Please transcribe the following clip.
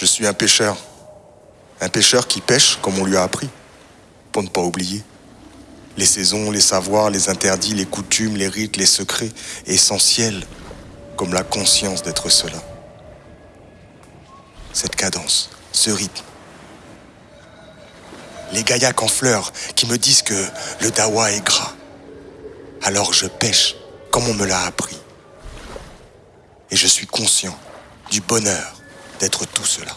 Je suis un pêcheur. Un pêcheur qui pêche comme on lui a appris, pour ne pas oublier. Les saisons, les savoirs, les interdits, les coutumes, les rites, les secrets, essentiels, comme la conscience d'être cela. Cette cadence, ce rythme. Les gaillacs en fleurs qui me disent que le dawa est gras. Alors je pêche comme on me l'a appris. Et je suis conscient du bonheur d'être tout cela.